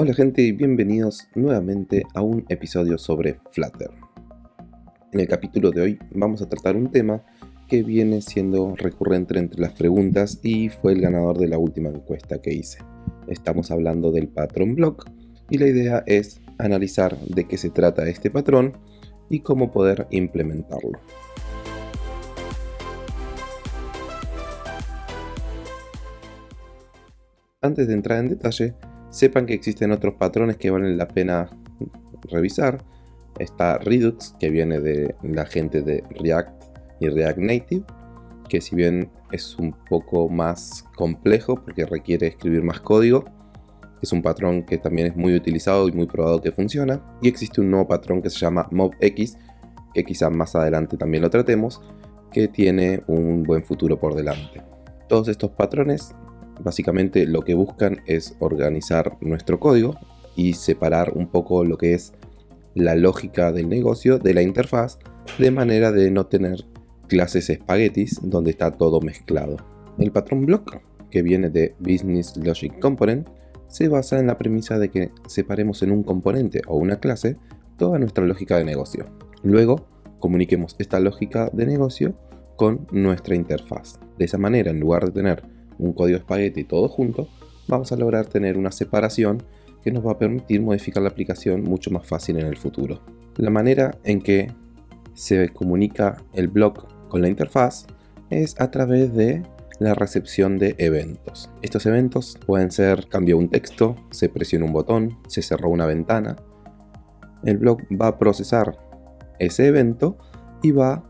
Hola gente y bienvenidos nuevamente a un episodio sobre Flutter. En el capítulo de hoy vamos a tratar un tema que viene siendo recurrente entre las preguntas y fue el ganador de la última encuesta que hice. Estamos hablando del patrón block y la idea es analizar de qué se trata este patrón y cómo poder implementarlo. Antes de entrar en detalle, Sepan que existen otros patrones que valen la pena revisar. Está Redux, que viene de la gente de React y React Native, que si bien es un poco más complejo porque requiere escribir más código, es un patrón que también es muy utilizado y muy probado que funciona. Y existe un nuevo patrón que se llama MobX, que quizá más adelante también lo tratemos, que tiene un buen futuro por delante. Todos estos patrones Básicamente lo que buscan es organizar nuestro código y separar un poco lo que es la lógica del negocio de la interfaz de manera de no tener clases espaguetis donde está todo mezclado. El patrón block, que viene de Business Logic Component, se basa en la premisa de que separemos en un componente o una clase toda nuestra lógica de negocio. Luego, comuniquemos esta lógica de negocio con nuestra interfaz. De esa manera, en lugar de tener un código espagueti todo junto, vamos a lograr tener una separación que nos va a permitir modificar la aplicación mucho más fácil en el futuro. La manera en que se comunica el blog con la interfaz es a través de la recepción de eventos. Estos eventos pueden ser cambió un texto, se presiona un botón, se cerró una ventana. El blog va a procesar ese evento y va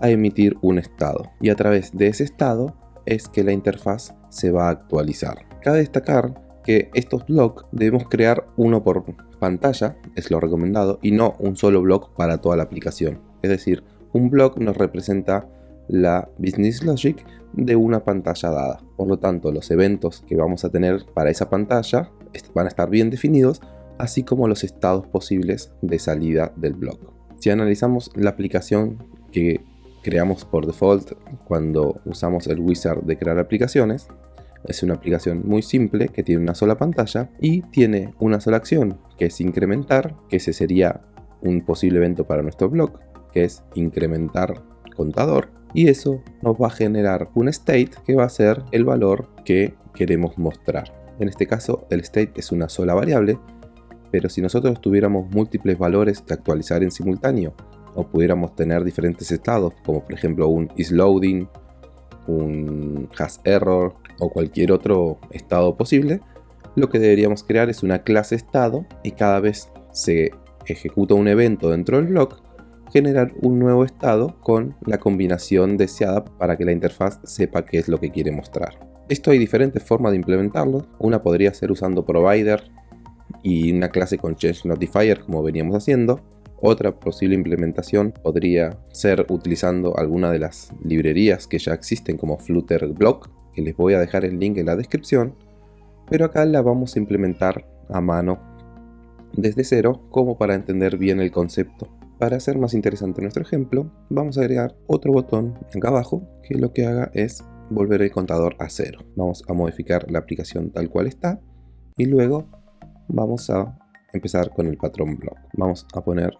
a emitir un estado. Y a través de ese estado es que la interfaz se va a actualizar. Cabe destacar que estos blogs debemos crear uno por pantalla, es lo recomendado, y no un solo blog para toda la aplicación. Es decir, un blog nos representa la business logic de una pantalla dada. Por lo tanto, los eventos que vamos a tener para esa pantalla van a estar bien definidos, así como los estados posibles de salida del blog. Si analizamos la aplicación que creamos por default cuando usamos el wizard de crear aplicaciones. Es una aplicación muy simple que tiene una sola pantalla y tiene una sola acción que es incrementar, que ese sería un posible evento para nuestro blog, que es incrementar contador y eso nos va a generar un state que va a ser el valor que queremos mostrar. En este caso el state es una sola variable, pero si nosotros tuviéramos múltiples valores que actualizar en simultáneo o pudiéramos tener diferentes estados, como por ejemplo un is loading, un has error o cualquier otro estado posible, lo que deberíamos crear es una clase estado y cada vez se ejecuta un evento dentro del blog, generar un nuevo estado con la combinación deseada para que la interfaz sepa qué es lo que quiere mostrar. Esto hay diferentes formas de implementarlo. Una podría ser usando provider y una clase con change notifier como veníamos haciendo. Otra posible implementación podría ser utilizando alguna de las librerías que ya existen como Flutter Block, que les voy a dejar el link en la descripción, pero acá la vamos a implementar a mano desde cero como para entender bien el concepto. Para hacer más interesante nuestro ejemplo, vamos a agregar otro botón acá abajo que lo que haga es volver el contador a cero. Vamos a modificar la aplicación tal cual está y luego vamos a empezar con el patrón block. Vamos a poner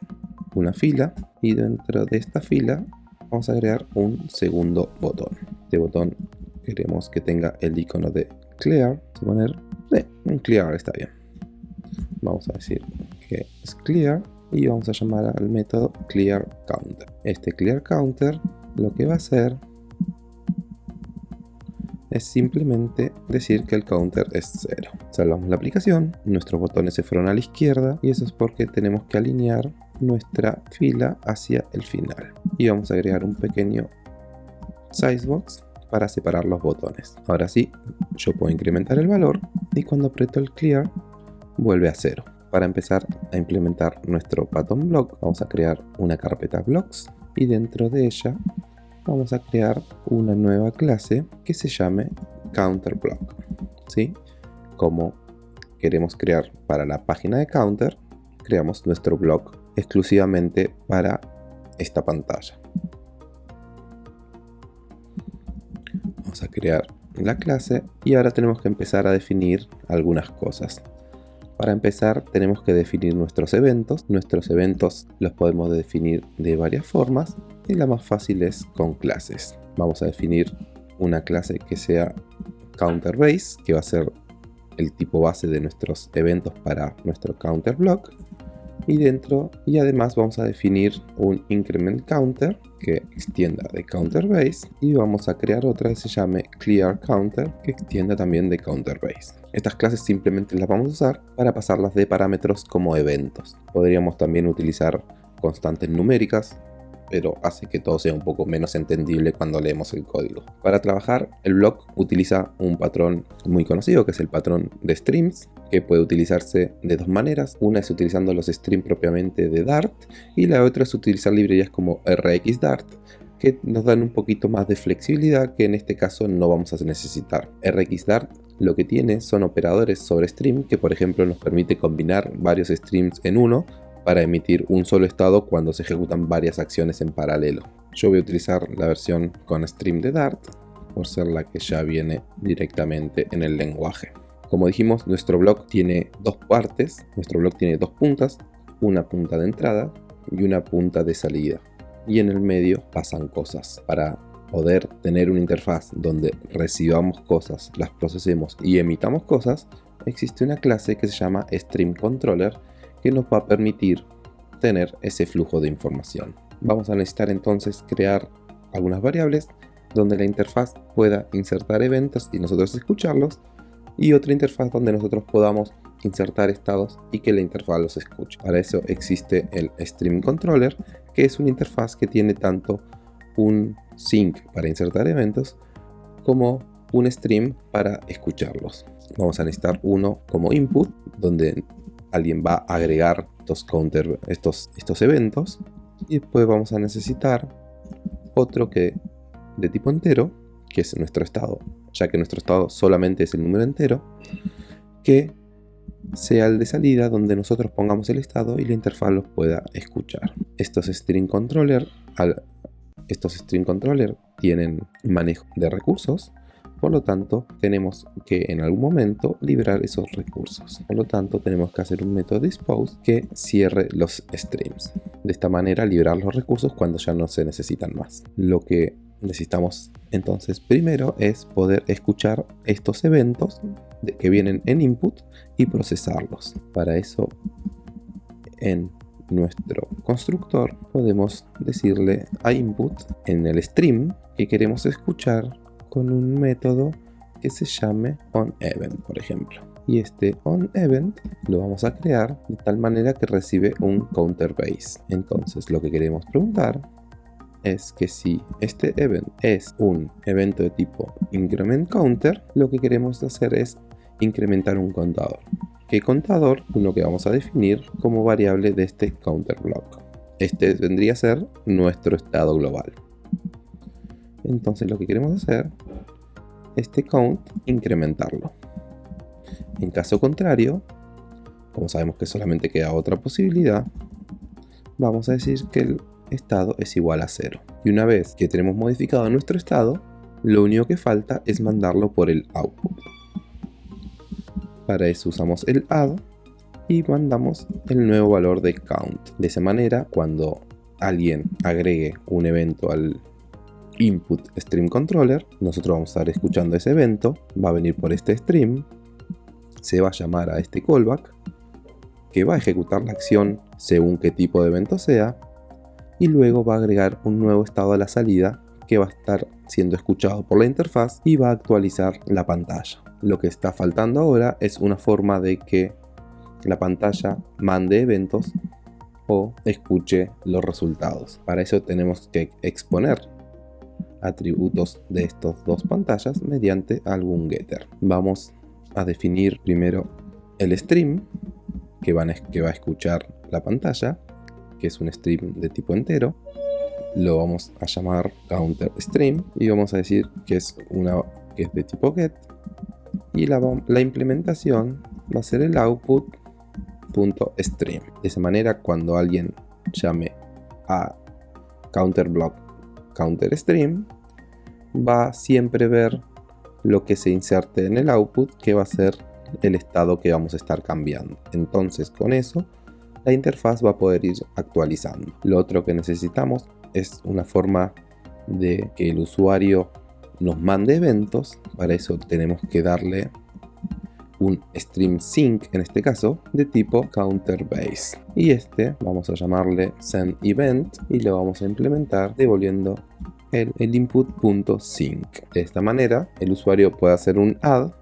una fila y dentro de esta fila vamos a agregar un segundo botón. Este botón queremos que tenga el icono de clear. Vamos a poner un clear está bien. Vamos a decir que es clear y vamos a llamar al método clear counter. Este clear counter lo que va a hacer es simplemente decir que el counter es 0. Salvamos la aplicación, nuestros botones se fueron a la izquierda y eso es porque tenemos que alinear nuestra fila hacia el final. Y vamos a agregar un pequeño sizebox para separar los botones. Ahora sí, yo puedo incrementar el valor y cuando aprieto el clear vuelve a 0. Para empezar a implementar nuestro pattern block, vamos a crear una carpeta blocks y dentro de ella vamos a crear una nueva clase que se llame counterBlock. ¿sí? Como queremos crear para la página de counter, creamos nuestro blog exclusivamente para esta pantalla. Vamos a crear la clase y ahora tenemos que empezar a definir algunas cosas. Para empezar tenemos que definir nuestros eventos. Nuestros eventos los podemos definir de varias formas y la más fácil es con clases. Vamos a definir una clase que sea counter base, que va a ser el tipo base de nuestros eventos para nuestro counter block y dentro y además vamos a definir un increment counter que extienda de counter base y vamos a crear otra que se llame clear counter que extienda también de counter base. Estas clases simplemente las vamos a usar para pasarlas de parámetros como eventos. Podríamos también utilizar constantes numéricas pero hace que todo sea un poco menos entendible cuando leemos el código. Para trabajar, el block utiliza un patrón muy conocido que es el patrón de streams, que puede utilizarse de dos maneras. Una es utilizando los streams propiamente de Dart y la otra es utilizar librerías como RxDart que nos dan un poquito más de flexibilidad que en este caso no vamos a necesitar. RxDart lo que tiene son operadores sobre stream que por ejemplo nos permite combinar varios streams en uno para emitir un solo estado cuando se ejecutan varias acciones en paralelo. Yo voy a utilizar la versión con stream de Dart por ser la que ya viene directamente en el lenguaje. Como dijimos, nuestro blog tiene dos partes, nuestro blog tiene dos puntas, una punta de entrada y una punta de salida. Y en el medio pasan cosas. Para poder tener una interfaz donde recibamos cosas, las procesemos y emitamos cosas, existe una clase que se llama Stream Controller que nos va a permitir tener ese flujo de información. Vamos a necesitar entonces crear algunas variables donde la interfaz pueda insertar eventos y nosotros escucharlos y otra interfaz donde nosotros podamos insertar estados y que la interfaz los escuche. Para eso existe el Stream Controller, que es una interfaz que tiene tanto un sync para insertar eventos como un stream para escucharlos. Vamos a necesitar uno como input, donde alguien va a agregar estos counter, estos, estos eventos. Y después vamos a necesitar otro que de tipo entero, que es nuestro estado, ya que nuestro estado solamente es el número entero, que sea el de salida donde nosotros pongamos el estado y la interfaz los pueda escuchar. Estos string controller, estos string controller tienen manejo de recursos por lo tanto, tenemos que en algún momento liberar esos recursos. Por lo tanto, tenemos que hacer un método dispose que cierre los streams. De esta manera, liberar los recursos cuando ya no se necesitan más. Lo que necesitamos entonces primero es poder escuchar estos eventos que vienen en input y procesarlos. Para eso, en nuestro constructor podemos decirle a input en el stream que queremos escuchar con un método que se llame onEvent, por ejemplo. Y este onEvent lo vamos a crear de tal manera que recibe un counter base. Entonces lo que queremos preguntar es que si este event es un evento de tipo increment counter, lo que queremos hacer es incrementar un contador. ¿Qué contador? Uno que vamos a definir como variable de este counter block. Este vendría a ser nuestro estado global. Entonces lo que queremos hacer, este count, incrementarlo. En caso contrario, como sabemos que solamente queda otra posibilidad, vamos a decir que el estado es igual a 0. Y una vez que tenemos modificado nuestro estado, lo único que falta es mandarlo por el output. Para eso usamos el add y mandamos el nuevo valor de count. De esa manera, cuando alguien agregue un evento al input stream controller, nosotros vamos a estar escuchando ese evento, va a venir por este stream, se va a llamar a este callback, que va a ejecutar la acción según qué tipo de evento sea, y luego va a agregar un nuevo estado a la salida que va a estar siendo escuchado por la interfaz y va a actualizar la pantalla. Lo que está faltando ahora es una forma de que la pantalla mande eventos o escuche los resultados. Para eso tenemos que exponer atributos de estas dos pantallas mediante algún getter. Vamos a definir primero el stream que, va a escuchar la pantalla, que es un stream de tipo entero. Lo vamos a llamar counter stream y vamos a decir que es, una, que es de tipo get. Y la, la implementación va a ser el output.stream. De esa manera, cuando alguien llame a counter block counter stream va a siempre ver lo que se inserte en el output que va a ser el estado que vamos a estar cambiando. Entonces con eso la interfaz va a poder ir actualizando. Lo otro que necesitamos es una forma de que el usuario nos mande eventos. Para eso tenemos que darle un stream sync en este caso de tipo counter base y este vamos a llamarle send event y lo vamos a implementar devolviendo el, input.sync de esta manera el usuario puede hacer un add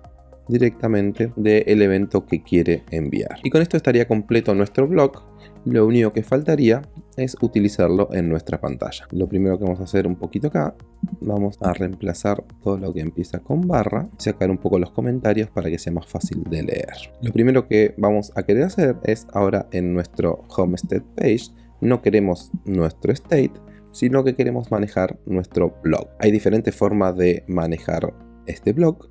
directamente del evento que quiere enviar. Y con esto estaría completo nuestro blog. Lo único que faltaría es utilizarlo en nuestra pantalla. Lo primero que vamos a hacer un poquito acá, vamos a reemplazar todo lo que empieza con barra, sacar un poco los comentarios para que sea más fácil de leer. Lo primero que vamos a querer hacer es ahora en nuestro Homestead page, no queremos nuestro state, sino que queremos manejar nuestro blog. Hay diferentes formas de manejar este blog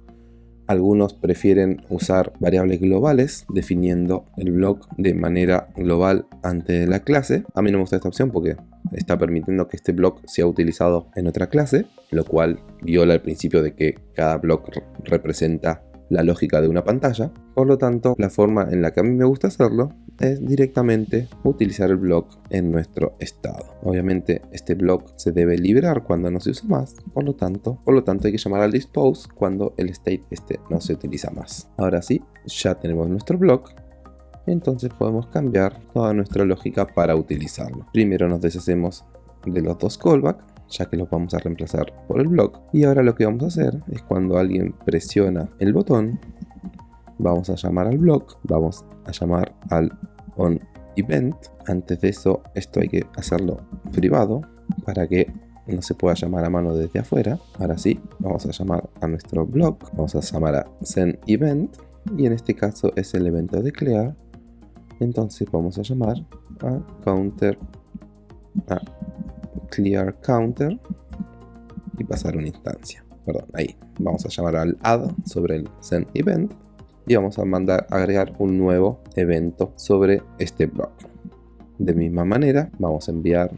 algunos prefieren usar variables globales definiendo el blog de manera global ante la clase. A mí no me gusta esta opción porque está permitiendo que este blog sea utilizado en otra clase, lo cual viola el principio de que cada blog representa la lógica de una pantalla. Por lo tanto, la forma en la que a mí me gusta hacerlo es directamente utilizar el block en nuestro estado. Obviamente este block se debe liberar cuando no se usa más, por lo tanto, por lo tanto hay que llamar al dispose cuando el state este no se utiliza más. Ahora sí, ya tenemos nuestro block entonces podemos cambiar toda nuestra lógica para utilizarlo. Primero nos deshacemos de los dos callbacks ya que los vamos a reemplazar por el block. Y ahora lo que vamos a hacer es cuando alguien presiona el botón, vamos a llamar al block, vamos a llamar al on event. Antes de eso, esto hay que hacerlo privado para que no se pueda llamar a mano desde afuera. Ahora sí, vamos a llamar a nuestro block, vamos a llamar a send event y en este caso es el evento de clear. Entonces vamos a llamar a counter a clear counter y pasar una instancia. Perdón, ahí. Vamos a llamar al add sobre el send event y vamos a mandar agregar un nuevo evento sobre este block. De misma manera, vamos a enviar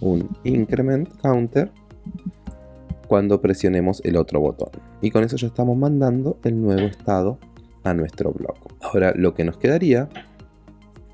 un increment counter cuando presionemos el otro botón. Y con eso ya estamos mandando el nuevo estado a nuestro block. Ahora lo que nos quedaría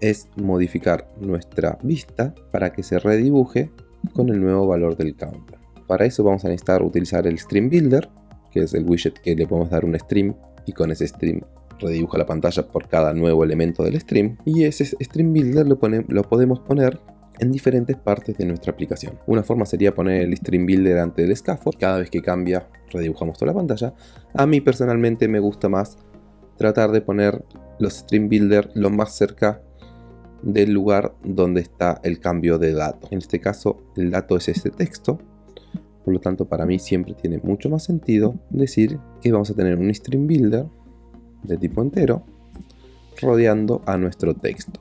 es modificar nuestra vista para que se redibuje con el nuevo valor del counter. Para eso vamos a necesitar utilizar el Stream Builder, que es el widget que le podemos dar un stream y con ese stream redibuja la pantalla por cada nuevo elemento del stream. Y ese Stream Builder lo, lo podemos poner en diferentes partes de nuestra aplicación. Una forma sería poner el Stream Builder ante el scaffold. Cada vez que cambia, redibujamos toda la pantalla. A mí personalmente me gusta más tratar de poner los Stream Builder lo más cerca del lugar donde está el cambio de dato. En este caso el dato es este texto, por lo tanto para mí siempre tiene mucho más sentido decir que vamos a tener un stream builder de tipo entero rodeando a nuestro texto.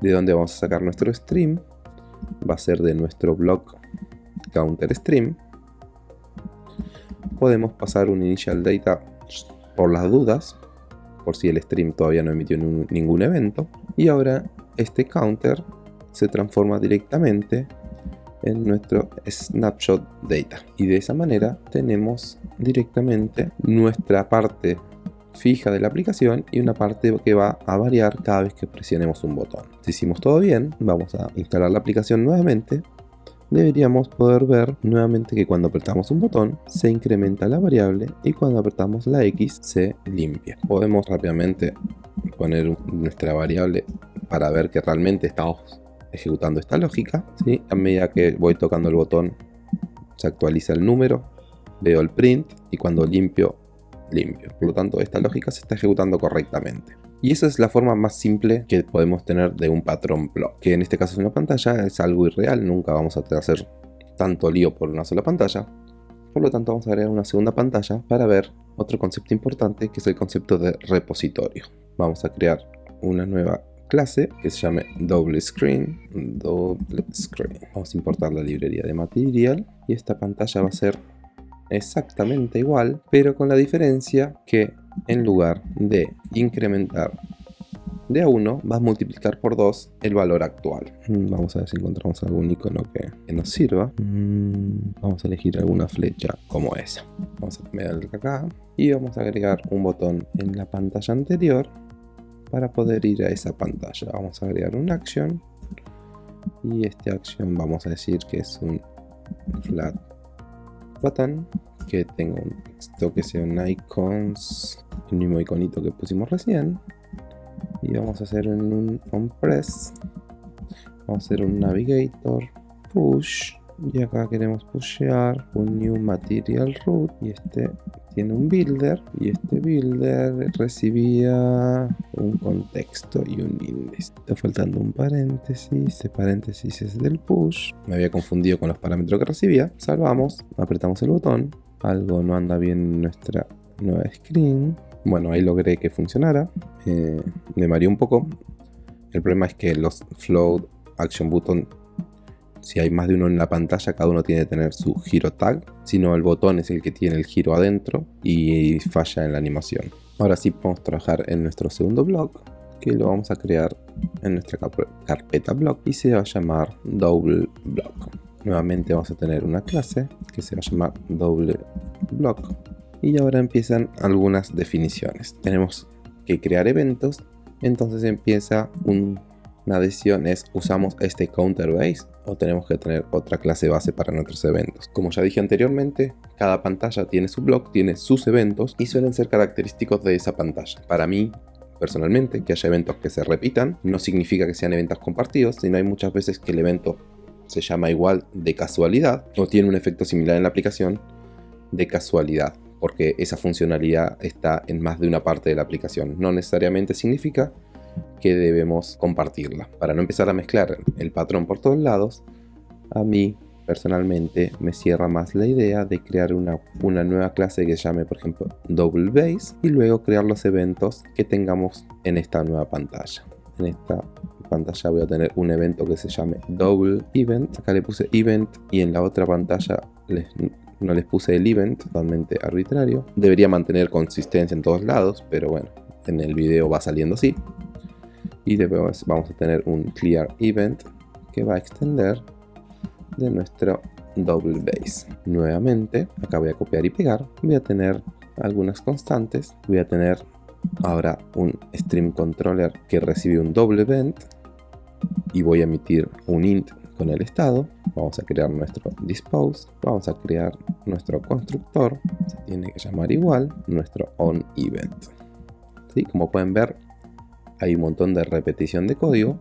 De donde vamos a sacar nuestro stream va a ser de nuestro block counter stream. Podemos pasar un initial data por las dudas por si el stream todavía no emitió ningún evento. Y ahora este counter se transforma directamente en nuestro snapshot data. Y de esa manera tenemos directamente nuestra parte fija de la aplicación y una parte que va a variar cada vez que presionemos un botón. Si hicimos todo bien, vamos a instalar la aplicación nuevamente deberíamos poder ver nuevamente que cuando apretamos un botón se incrementa la variable y cuando apretamos la X se limpia. Podemos rápidamente poner nuestra variable para ver que realmente estamos ejecutando esta lógica. ¿sí? A medida que voy tocando el botón se actualiza el número, veo el print y cuando limpio, limpio. Por lo tanto esta lógica se está ejecutando correctamente. Y esa es la forma más simple que podemos tener de un patrón block, que en este caso es una pantalla, es algo irreal, nunca vamos a hacer tanto lío por una sola pantalla. Por lo tanto vamos a agregar una segunda pantalla para ver otro concepto importante que es el concepto de repositorio. Vamos a crear una nueva clase que se llame double screen. Vamos a importar la librería de material y esta pantalla va a ser exactamente igual, pero con la diferencia que en lugar de incrementar de a 1, va a multiplicar por 2 el valor actual. Mm, vamos a ver si encontramos algún icono que, nos sirva. Mm, vamos a elegir alguna flecha como esa. vamos a cambiar acá y vamos a agregar un botón en la pantalla anterior para poder ir a esa pantalla. Vamos a agregar un action y este action vamos a decir que es un flat button que tenga un texto que sea un icons el mismo iconito que pusimos recién. Y vamos a hacer un on press vamos a hacer un navigator push y acá queremos pushear un new material root y este tiene un builder y este builder recibía un contexto y un index. Está faltando un paréntesis este paréntesis es del push. Me había confundido con los parámetros que recibía. Salvamos apretamos el botón algo no anda bien en nuestra nueva screen. Bueno ahí logré que funcionara eh, me mareó un poco. El problema es que los float action button si hay más de uno en la pantalla, cada uno tiene que tener su giro tag, sino el botón es el que tiene el giro adentro y falla en la animación. Ahora sí podemos trabajar en nuestro segundo blog, que lo vamos a crear en nuestra carpeta blog y se va a llamar double block. Nuevamente vamos a tener una clase que se va a llamar double block. Y ahora empiezan algunas definiciones. Tenemos que crear eventos, entonces empieza un una decisión es, ¿usamos este counter base o tenemos que tener otra clase base para nuestros eventos? Como ya dije anteriormente, cada pantalla tiene su blog, tiene sus eventos y suelen ser característicos de esa pantalla. Para mí, personalmente, que haya eventos que se repitan no significa que sean eventos compartidos, sino hay muchas veces que el evento se llama igual de casualidad o tiene un efecto similar en la aplicación de casualidad porque esa funcionalidad está en más de una parte de la aplicación. No necesariamente significa que debemos compartirla. Para no empezar a mezclar el patrón por todos lados, a mí personalmente me cierra más la idea de crear una, una nueva clase que llame por ejemplo double base y luego crear los eventos que tengamos en esta nueva pantalla. En esta pantalla voy a tener un evento que se llame double event. Acá le puse event y en la otra pantalla no les puse el event, totalmente arbitrario. Debería mantener consistencia en todos lados, pero bueno, en el video va saliendo así y después vamos a tener un clear event que va a extender de nuestro double base nuevamente acá voy a copiar y pegar voy a tener algunas constantes voy a tener ahora un stream controller que recibe un double event y voy a emitir un int con el estado. Vamos a crear nuestro dispose vamos a crear nuestro constructor se tiene que llamar igual nuestro on event. Como pueden ver hay un montón de repetición de código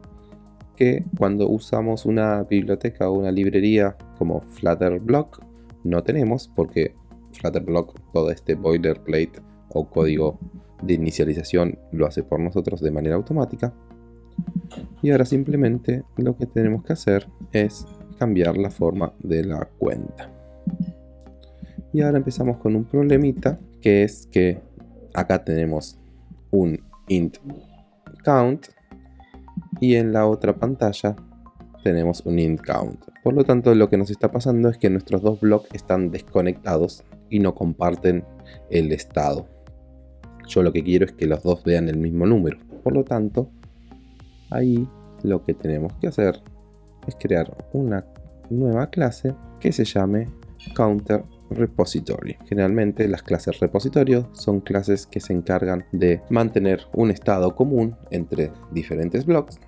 que cuando usamos una biblioteca o una librería como Flutterblock no tenemos porque Flutterblock todo este boilerplate o código de inicialización lo hace por nosotros de manera automática. Y ahora simplemente lo que tenemos que hacer es cambiar la forma de la cuenta. Y ahora empezamos con un problemita que es que acá tenemos un int count y en la otra pantalla tenemos un int count. Por lo tanto lo que nos está pasando es que nuestros dos blocks están desconectados y no comparten el estado. Yo lo que quiero es que los dos vean el mismo número. Por lo tanto, ahí lo que tenemos que hacer es crear una nueva clase que se llame counter repository. Generalmente las clases repositorio son clases que se encargan de mantener un estado común entre diferentes blocks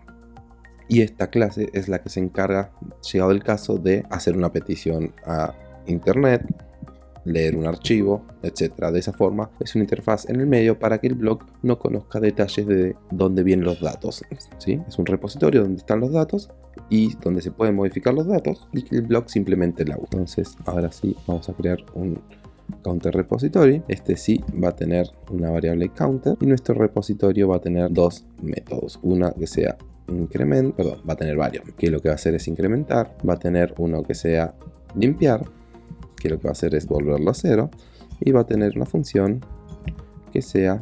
y esta clase es la que se encarga, llegado el caso, de hacer una petición a internet, leer un archivo, etc. De esa forma es una interfaz en el medio para que el blog no conozca detalles de dónde vienen los datos. ¿sí? Es un repositorio donde están los datos y donde se pueden modificar los datos y que el blog simplemente la usa. Entonces ahora sí vamos a crear un counter repository. Este sí va a tener una variable counter y nuestro repositorio va a tener dos métodos. Una que sea increment, perdón, va a tener varios, que lo que va a hacer es incrementar, va a tener uno que sea limpiar, que lo que va a hacer es volverlo a cero, y va a tener una función que sea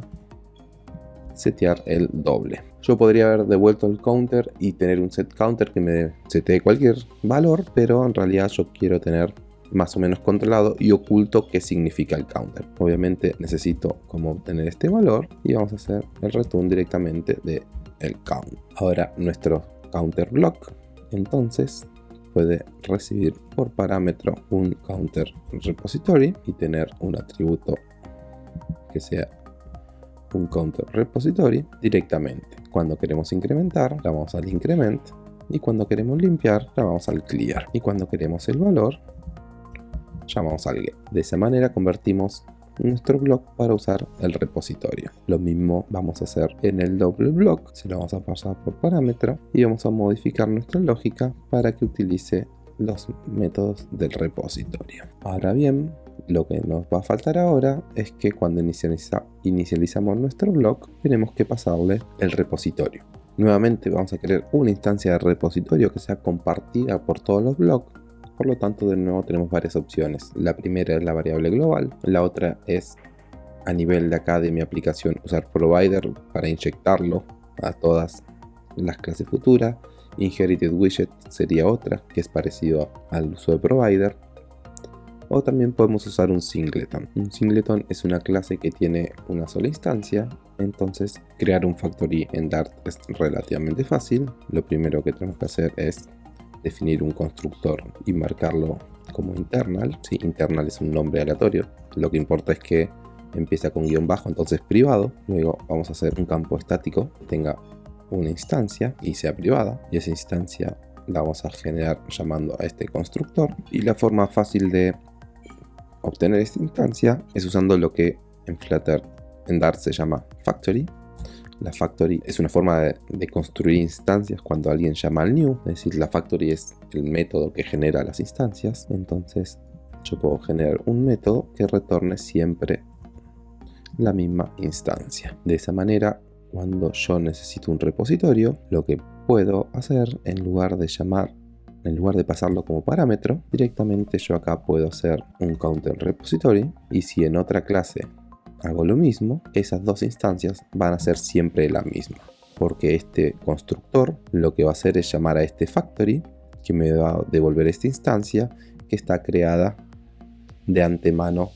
setear el doble. Yo podría haber devuelto el counter y tener un set counter que me setee cualquier valor, pero en realidad yo quiero tener más o menos controlado y oculto qué significa el counter. Obviamente necesito como obtener este valor y vamos a hacer el return directamente de el count. Ahora nuestro counter block entonces puede recibir por parámetro un counter repository y tener un atributo que sea un counter repository directamente. Cuando queremos incrementar, vamos al increment y cuando queremos limpiar, vamos al clear. Y cuando queremos el valor, llamamos al get. De esa manera convertimos nuestro block para usar el repositorio. Lo mismo vamos a hacer en el doble block, se lo vamos a pasar por parámetro y vamos a modificar nuestra lógica para que utilice los métodos del repositorio. Ahora bien, lo que nos va a faltar ahora es que cuando inicializamos nuestro block tenemos que pasarle el repositorio. Nuevamente vamos a querer una instancia de repositorio que sea compartida por todos los blocks por lo tanto, de nuevo tenemos varias opciones. La primera es la variable global, la otra es a nivel de acá de mi aplicación usar provider para inyectarlo a todas las clases futuras. Inherited widget sería otra, que es parecido al uso de provider. O también podemos usar un singleton. Un singleton es una clase que tiene una sola instancia, entonces crear un factory en Dart es relativamente fácil. Lo primero que tenemos que hacer es definir un constructor y marcarlo como internal. Si internal es un nombre aleatorio, lo que importa es que empieza con guion bajo, entonces privado. Luego vamos a hacer un campo estático que tenga una instancia y sea privada. Y esa instancia la vamos a generar llamando a este constructor. Y la forma fácil de obtener esta instancia es usando lo que en Flutter en Dart se llama factory la factory es una forma de, construir instancias cuando alguien llama al new, es decir, la factory es el método que genera las instancias. Entonces yo puedo generar un método que retorne siempre la misma instancia. De esa manera, cuando yo necesito un repositorio, lo que puedo hacer en lugar de llamar en lugar de pasarlo como parámetro, directamente yo acá puedo hacer un counter repository y si en otra clase hago lo mismo, esas dos instancias van a ser siempre la misma. Porque este constructor lo que va a hacer es llamar a este factory, que me va a devolver esta instancia, que está creada de antemano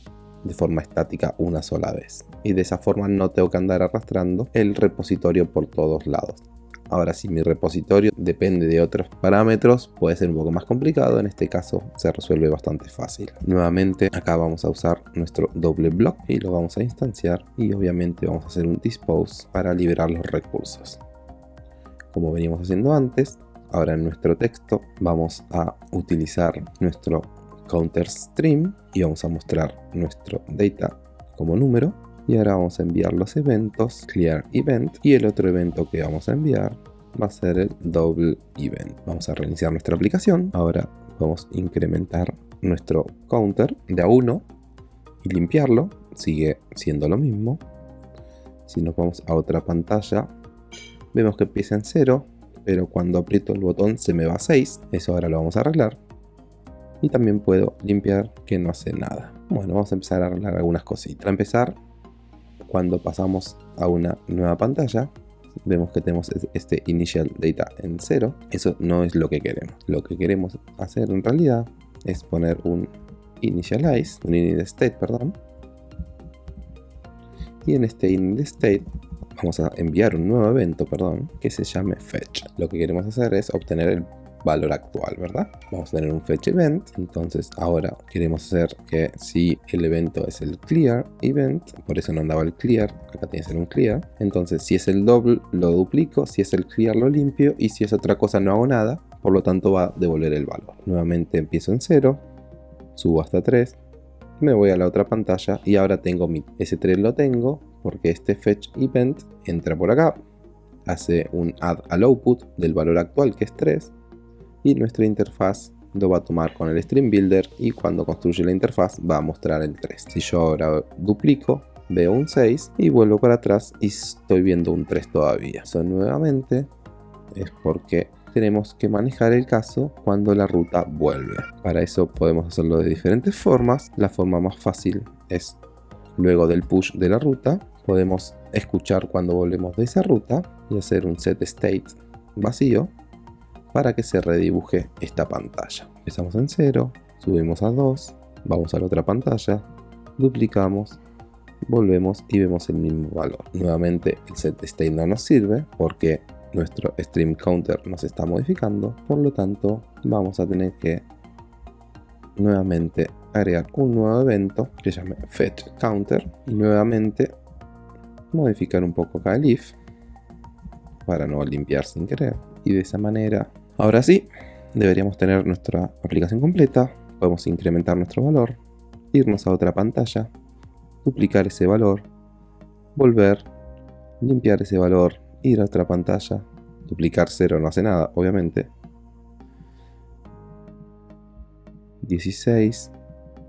de forma estática una sola vez. Y de esa forma no tengo que andar arrastrando el repositorio por todos lados. Ahora si mi repositorio depende de otros parámetros puede ser un poco más complicado, en este caso se resuelve bastante fácil. Nuevamente acá vamos a usar nuestro doble block y lo vamos a instanciar y obviamente vamos a hacer un dispose para liberar los recursos. Como veníamos haciendo antes, ahora en nuestro texto vamos a utilizar nuestro counter stream y vamos a mostrar nuestro data como número y ahora vamos a enviar los eventos clear event y el otro evento que vamos a enviar va a ser el double event. Vamos a reiniciar nuestra aplicación. Ahora vamos a incrementar nuestro counter de a 1 y limpiarlo. Sigue siendo lo mismo. Si nos vamos a otra pantalla vemos que empieza en 0 pero cuando aprieto el botón se me va a 6 eso ahora lo vamos a arreglar. Y también puedo limpiar que no hace nada. Bueno vamos a empezar a arreglar algunas cositas. Para empezar cuando pasamos a una nueva pantalla vemos que tenemos este initial data en 0 eso no es lo que queremos. Lo que queremos hacer en realidad es poner un initialize un init state perdón. Y en este init state vamos a enviar un nuevo evento perdón que se llame fetch. Lo que queremos hacer es obtener el valor actual, ¿verdad? Vamos a tener un fetch event, entonces ahora queremos hacer que si el evento es el clear event, por eso no andaba el clear, acá tiene que ser un clear, entonces si es el double lo duplico, si es el clear lo limpio y si es otra cosa no hago nada, por lo tanto va a devolver el valor. Nuevamente empiezo en 0, subo hasta 3, me voy a la otra pantalla y ahora tengo mi ese 3 lo tengo porque este fetch event entra por acá hace un add al output del valor actual que es 3 y nuestra interfaz lo va a tomar con el Stream Builder y cuando construye la interfaz va a mostrar el 3. Si yo ahora duplico, veo un 6 y vuelvo para atrás y estoy viendo un 3 todavía. Eso nuevamente es porque tenemos que manejar el caso cuando la ruta vuelve. Para eso podemos hacerlo de diferentes formas. La forma más fácil es luego del push de la ruta. Podemos escuchar cuando volvemos de esa ruta y hacer un set state vacío para que se redibuje esta pantalla. Empezamos en 0, subimos a 2, vamos a la otra pantalla, duplicamos, volvemos y vemos el mismo valor. Nuevamente el set state no nos sirve porque nuestro stream counter nos está modificando, por lo tanto vamos a tener que nuevamente agregar un nuevo evento que llame fetch counter y nuevamente modificar un poco acá el if para no limpiar sin querer y de esa manera ahora sí deberíamos tener nuestra aplicación completa podemos incrementar nuestro valor irnos a otra pantalla duplicar ese valor volver limpiar ese valor ir a otra pantalla duplicar 0 no hace nada obviamente. 16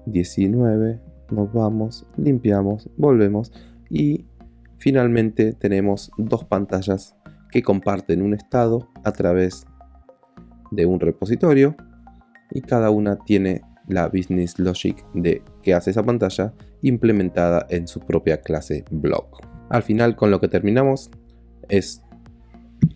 19 nos vamos limpiamos volvemos y finalmente tenemos dos pantallas que comparten un estado a través de un repositorio y cada una tiene la business logic de que hace esa pantalla implementada en su propia clase blog. Al final con lo que terminamos es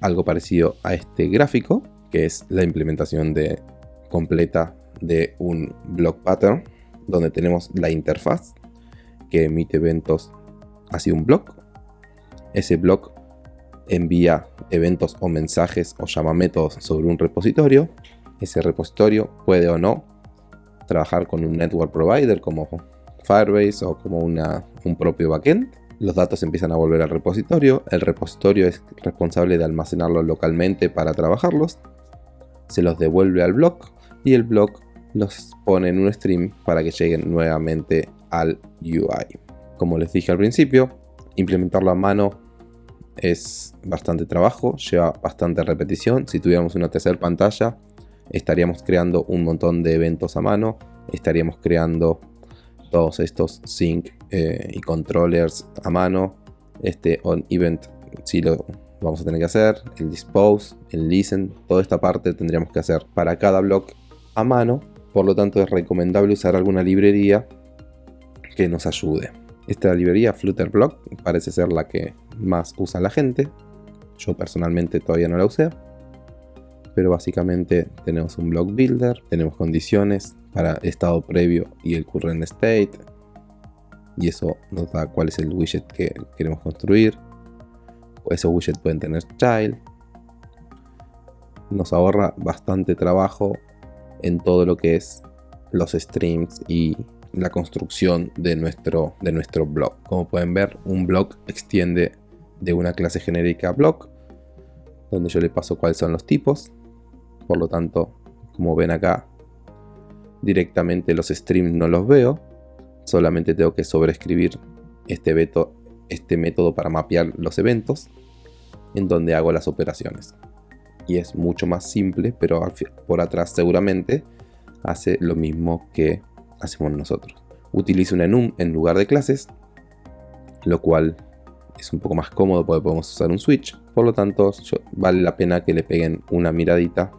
algo parecido a este gráfico que es la implementación de, completa de un blog pattern donde tenemos la interfaz que emite eventos hacia un blog. Ese blog envía eventos o mensajes o llama métodos sobre un repositorio. Ese repositorio puede o no trabajar con un network provider como Firebase o como una, un propio backend. Los datos empiezan a volver al repositorio. El repositorio es responsable de almacenarlos localmente para trabajarlos. Se los devuelve al blog y el blog los pone en un stream para que lleguen nuevamente al UI. Como les dije al principio, implementarlo a mano es bastante trabajo, lleva bastante repetición. Si tuviéramos una tercera pantalla, estaríamos creando un montón de eventos a mano, estaríamos creando todos estos sync eh, y controllers a mano. Este on event si lo vamos a tener que hacer, el dispose, el listen, toda esta parte tendríamos que hacer para cada block a mano. Por lo tanto es recomendable usar alguna librería que nos ayude. Esta librería Flutterblock parece ser la que más usa la gente. Yo personalmente todavía no la usé. Pero básicamente tenemos un block builder, tenemos condiciones para estado previo y el current state. Y eso nos da cuál es el widget que queremos construir. Esos widgets pueden tener child. Nos ahorra bastante trabajo en todo lo que es los streams y la construcción de nuestro, de nuestro blog. Como pueden ver, un blog extiende de una clase genérica blog, donde yo le paso cuáles son los tipos. Por lo tanto, como ven acá, directamente los streams no los veo. Solamente tengo que sobreescribir este, veto, este método para mapear los eventos, en donde hago las operaciones. Y es mucho más simple, pero por atrás seguramente hace lo mismo que hacemos nosotros. Utilizo un enum en lugar de clases, lo cual es un poco más cómodo porque podemos usar un switch. Por lo tanto, vale la pena que le peguen una miradita.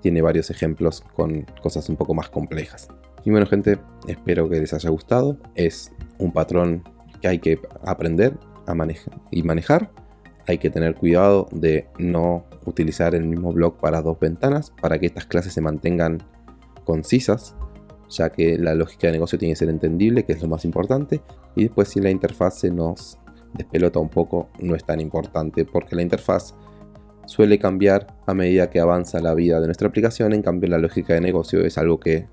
Tiene varios ejemplos con cosas un poco más complejas. Y bueno gente, espero que les haya gustado. Es un patrón que hay que aprender a manejar y manejar. Hay que tener cuidado de no utilizar el mismo blog para dos ventanas para que estas clases se mantengan concisas ya que la lógica de negocio tiene que ser entendible, que es lo más importante, y después si la interfaz se nos despelota un poco, no es tan importante, porque la interfaz suele cambiar a medida que avanza la vida de nuestra aplicación, en cambio la lógica de negocio es algo que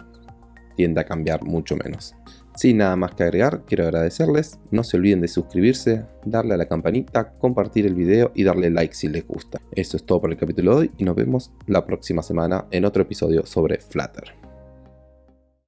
tiende a cambiar mucho menos. Sin nada más que agregar, quiero agradecerles, no se olviden de suscribirse, darle a la campanita, compartir el video y darle like si les gusta. Eso es todo por el capítulo de hoy y nos vemos la próxima semana en otro episodio sobre Flutter.